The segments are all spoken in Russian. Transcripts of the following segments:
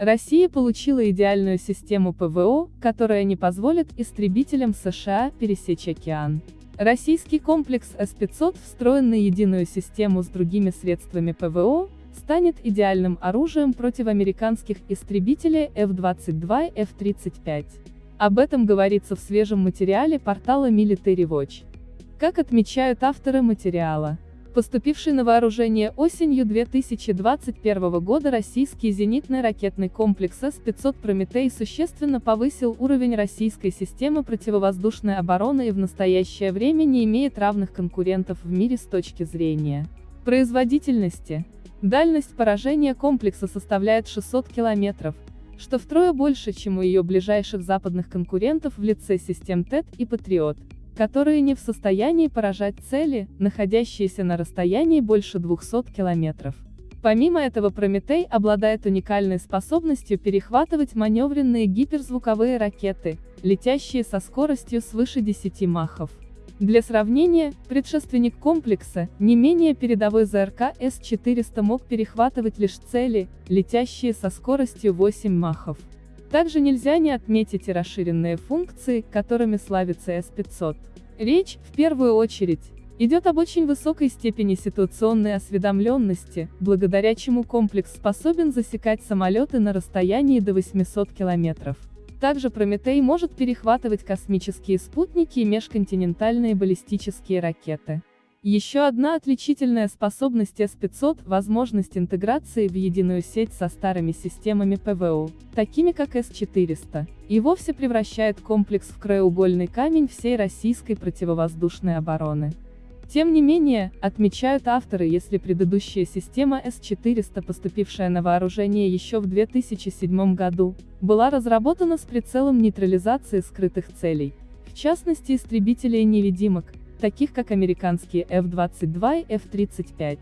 Россия получила идеальную систему ПВО, которая не позволит истребителям США пересечь океан. Российский комплекс С-500, встроенный единую систему с другими средствами ПВО, станет идеальным оружием против американских истребителей F-22 и F-35. Об этом говорится в свежем материале портала Military Watch. Как отмечают авторы материала, Поступивший на вооружение осенью 2021 года российский зенитный ракетный комплекс С-500 «Прометей» существенно повысил уровень российской системы противовоздушной обороны и в настоящее время не имеет равных конкурентов в мире с точки зрения производительности. Дальность поражения комплекса составляет 600 километров, что втрое больше, чем у ее ближайших западных конкурентов в лице систем ТЭТ и Патриот которые не в состоянии поражать цели, находящиеся на расстоянии больше 200 километров. Помимо этого Прометей обладает уникальной способностью перехватывать маневренные гиперзвуковые ракеты, летящие со скоростью свыше 10 махов. Для сравнения, предшественник комплекса, не менее передовой ЗРК С-400 мог перехватывать лишь цели, летящие со скоростью 8 махов. Также нельзя не отметить и расширенные функции, которыми славится S500. Речь, в первую очередь, идет об очень высокой степени ситуационной осведомленности, благодаря чему комплекс способен засекать самолеты на расстоянии до 800 километров. Также Прометей может перехватывать космические спутники и межконтинентальные баллистические ракеты. Еще одна отличительная способность С-500 – возможность интеграции в единую сеть со старыми системами ПВО, такими как С-400, и вовсе превращает комплекс в краеугольный камень всей российской противовоздушной обороны. Тем не менее, отмечают авторы, если предыдущая система С-400, поступившая на вооружение еще в 2007 году, была разработана с прицелом нейтрализации скрытых целей, в частности истребителей-невидимок, таких как американские F-22 и F-35,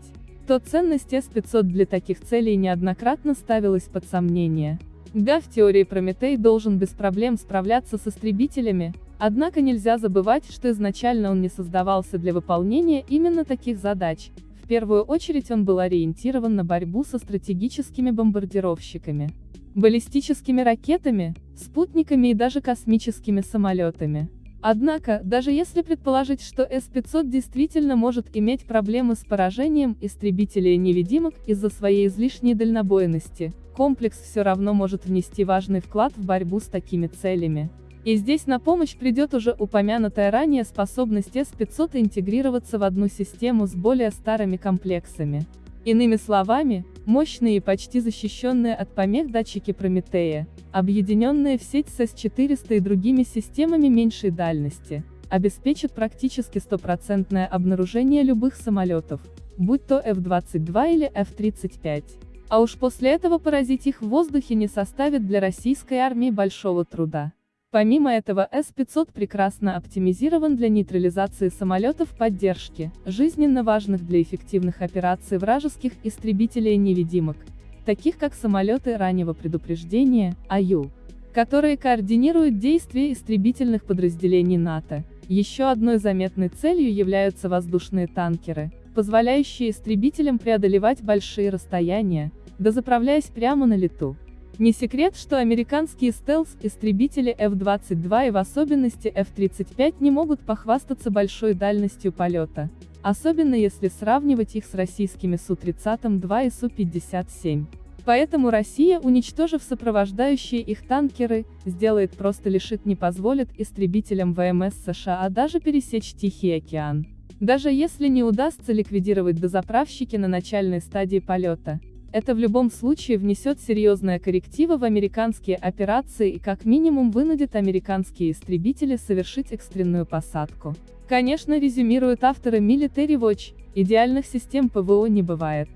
то ценность С-500 для таких целей неоднократно ставилась под сомнение. Да, в теории Прометей должен без проблем справляться с истребителями, однако нельзя забывать, что изначально он не создавался для выполнения именно таких задач. В первую очередь он был ориентирован на борьбу со стратегическими бомбардировщиками, баллистическими ракетами, спутниками и даже космическими самолетами. Однако, даже если предположить, что С-500 действительно может иметь проблемы с поражением истребителей-невидимок из-за своей излишней дальнобойности, комплекс все равно может внести важный вклад в борьбу с такими целями. И здесь на помощь придет уже упомянутая ранее способность С-500 интегрироваться в одну систему с более старыми комплексами. Иными словами, мощные и почти защищенные от помех датчики Прометея, объединенные в сеть с С-400 и другими системами меньшей дальности, обеспечат практически стопроцентное обнаружение любых самолетов, будь то F-22 или F-35. А уж после этого поразить их в воздухе не составит для российской армии большого труда. Помимо этого С-500 прекрасно оптимизирован для нейтрализации самолетов поддержки, жизненно важных для эффективных операций вражеских истребителей-невидимок, таких как самолеты раннего предупреждения, АЮ, которые координируют действия истребительных подразделений НАТО. Еще одной заметной целью являются воздушные танкеры, позволяющие истребителям преодолевать большие расстояния, дозаправляясь прямо на лету. Не секрет, что американские стелс-истребители F-22 и в особенности F-35 не могут похвастаться большой дальностью полета, особенно если сравнивать их с российскими Су-30-2 и Су-57. Поэтому Россия, уничтожив сопровождающие их танкеры, сделает просто лишит не позволит истребителям ВМС США даже пересечь Тихий океан. Даже если не удастся ликвидировать дозаправщики на начальной стадии полета, это в любом случае внесет серьезные коррективы в американские операции и как минимум вынудит американские истребители совершить экстренную посадку. Конечно, резюмируют авторы Military Watch, идеальных систем ПВО не бывает.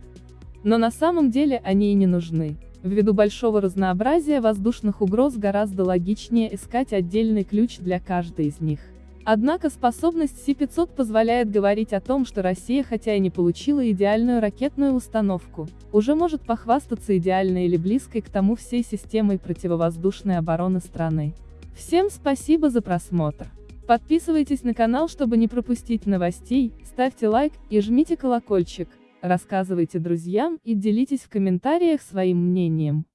Но на самом деле они и не нужны. Ввиду большого разнообразия воздушных угроз гораздо логичнее искать отдельный ключ для каждой из них. Однако способность Си-500 позволяет говорить о том, что Россия хотя и не получила идеальную ракетную установку, уже может похвастаться идеальной или близкой к тому всей системой противовоздушной обороны страны. Всем спасибо за просмотр. Подписывайтесь на канал, чтобы не пропустить новостей, ставьте лайк и жмите колокольчик, рассказывайте друзьям и делитесь в комментариях своим мнением.